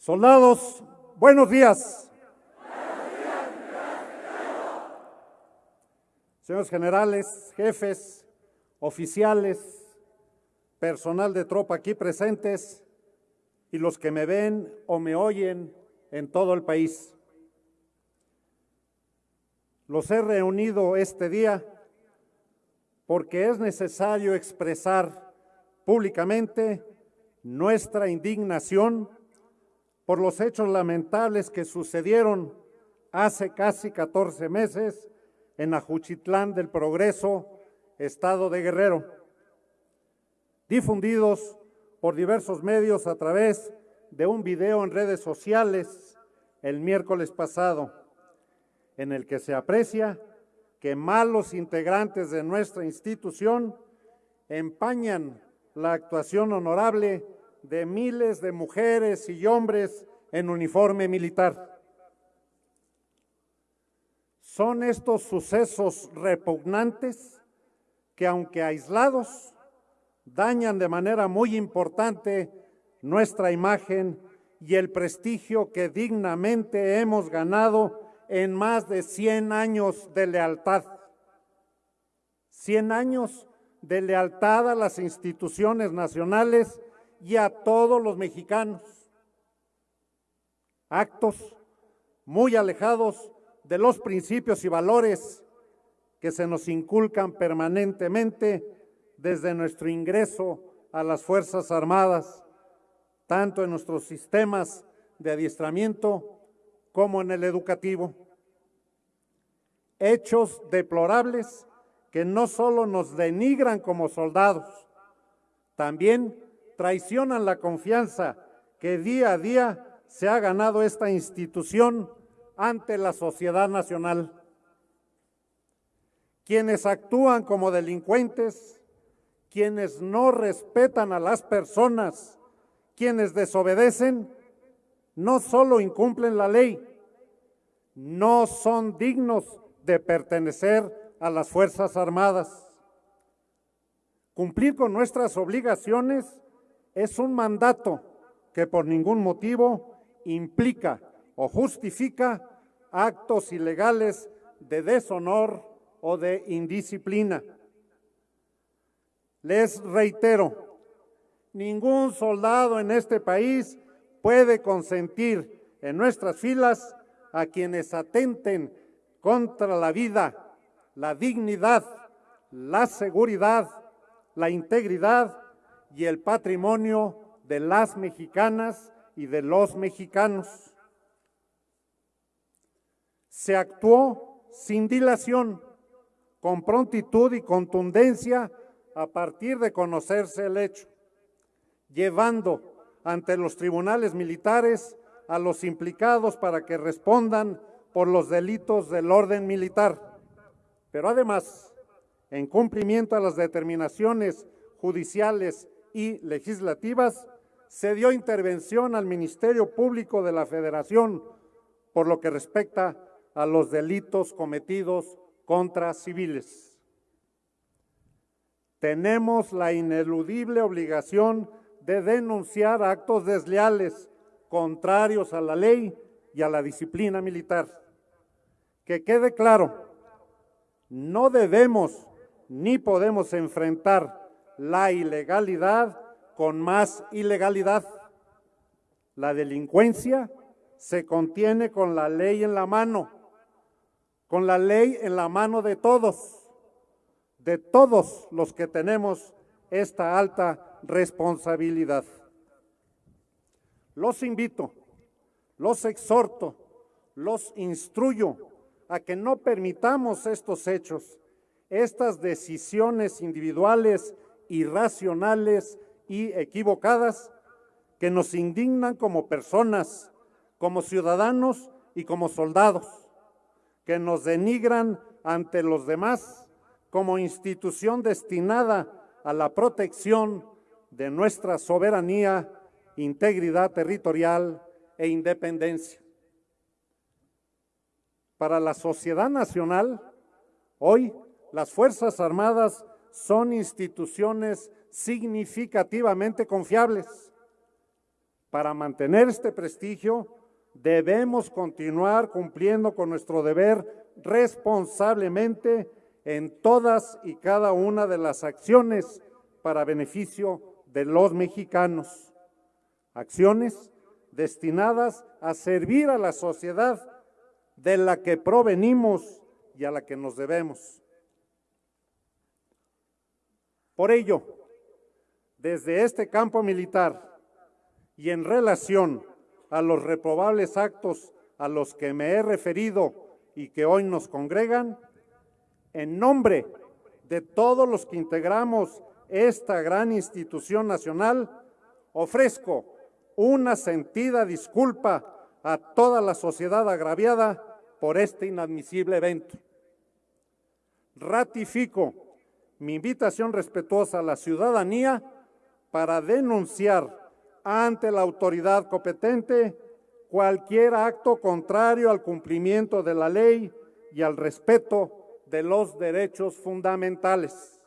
Soldados, buenos días. Señores generales, jefes, oficiales, personal de tropa aquí presentes y los que me ven o me oyen en todo el país. Los he reunido este día porque es necesario expresar públicamente nuestra indignación por los hechos lamentables que sucedieron hace casi 14 meses en Ajuchitlán del Progreso, estado de Guerrero, difundidos por diversos medios a través de un video en redes sociales el miércoles pasado, en el que se aprecia que malos integrantes de nuestra institución empañan la actuación honorable de miles de mujeres y hombres en uniforme militar. Son estos sucesos repugnantes que, aunque aislados, dañan de manera muy importante nuestra imagen y el prestigio que dignamente hemos ganado en más de 100 años de lealtad. 100 años de lealtad a las instituciones nacionales y a todos los mexicanos. Actos muy alejados de los principios y valores que se nos inculcan permanentemente desde nuestro ingreso a las Fuerzas Armadas, tanto en nuestros sistemas de adiestramiento como en el educativo. Hechos deplorables que no solo nos denigran como soldados, también traicionan la confianza que día a día se ha ganado esta institución ante la sociedad nacional. Quienes actúan como delincuentes, quienes no respetan a las personas, quienes desobedecen, no solo incumplen la ley, no son dignos de pertenecer a las Fuerzas Armadas. Cumplir con nuestras obligaciones es un mandato que por ningún motivo implica o justifica actos ilegales de deshonor o de indisciplina. Les reitero, ningún soldado en este país puede consentir en nuestras filas a quienes atenten contra la vida, la dignidad, la seguridad, la integridad y el patrimonio de las mexicanas y de los mexicanos. Se actuó sin dilación, con prontitud y contundencia a partir de conocerse el hecho, llevando ante los tribunales militares a los implicados para que respondan por los delitos del orden militar. Pero además, en cumplimiento a las determinaciones judiciales y legislativas, se dio intervención al Ministerio Público de la Federación por lo que respecta a los delitos cometidos contra civiles. Tenemos la ineludible obligación de denunciar actos desleales contrarios a la ley y a la disciplina militar. Que quede claro, no debemos ni podemos enfrentar la ilegalidad con más ilegalidad. La delincuencia se contiene con la ley en la mano, con la ley en la mano de todos, de todos los que tenemos esta alta responsabilidad. Los invito, los exhorto, los instruyo a que no permitamos estos hechos, estas decisiones individuales irracionales y equivocadas que nos indignan como personas, como ciudadanos y como soldados, que nos denigran ante los demás como institución destinada a la protección de nuestra soberanía, integridad territorial e independencia. Para la sociedad nacional, hoy las Fuerzas Armadas son instituciones significativamente confiables. Para mantener este prestigio, debemos continuar cumpliendo con nuestro deber responsablemente en todas y cada una de las acciones para beneficio de los mexicanos. Acciones destinadas a servir a la sociedad de la que provenimos y a la que nos debemos. Por ello, desde este campo militar y en relación a los reprobables actos a los que me he referido y que hoy nos congregan, en nombre de todos los que integramos esta gran institución nacional, ofrezco una sentida disculpa a toda la sociedad agraviada por este inadmisible evento. Ratifico mi invitación respetuosa a la ciudadanía para denunciar ante la autoridad competente cualquier acto contrario al cumplimiento de la ley y al respeto de los derechos fundamentales.